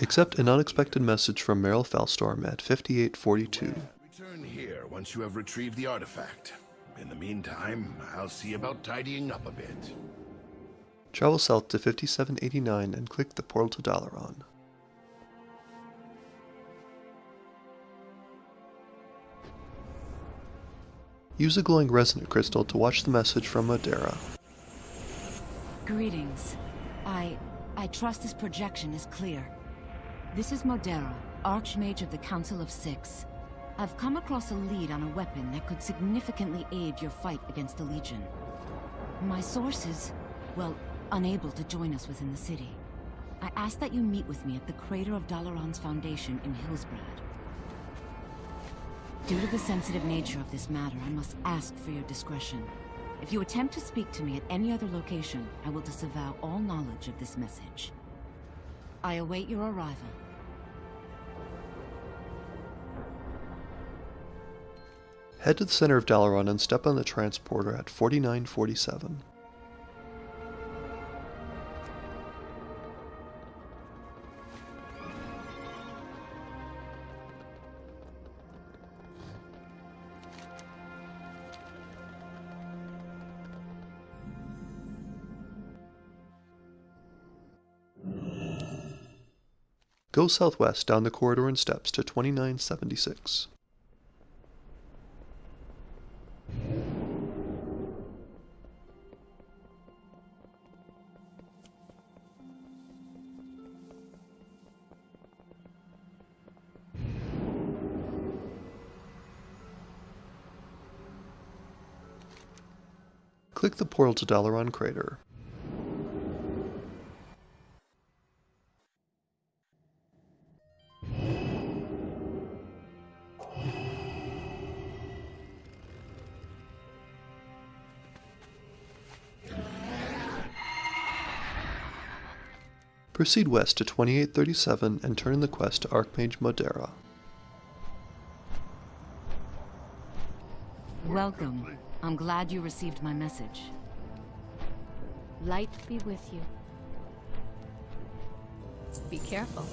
Accept an unexpected message from Meryl Felstorm at 5842. Return here once you have retrieved the artifact. In the meantime, I'll see about tidying up a bit. Travel south to 5789 and click the portal to Dalaran. Use a glowing resonant crystal to watch the message from Modera. Greetings. I... I trust this projection is clear. This is Modera, Archmage of the Council of Six. I've come across a lead on a weapon that could significantly aid your fight against the Legion. My source is, well, unable to join us within the city. I ask that you meet with me at the crater of Dalaran's foundation in Hillsbrad. Due to the sensitive nature of this matter, I must ask for your discretion. If you attempt to speak to me at any other location, I will disavow all knowledge of this message. I await your arrival. Head to the center of Dalaran and step on the transporter at 4947. Go southwest down the corridor and steps to 2976. Click the portal to Dalaran Crater. Proceed west to 2837 and turn in the quest to Archmage Modera. Welcome. I'm glad you received my message. Light be with you. Be careful.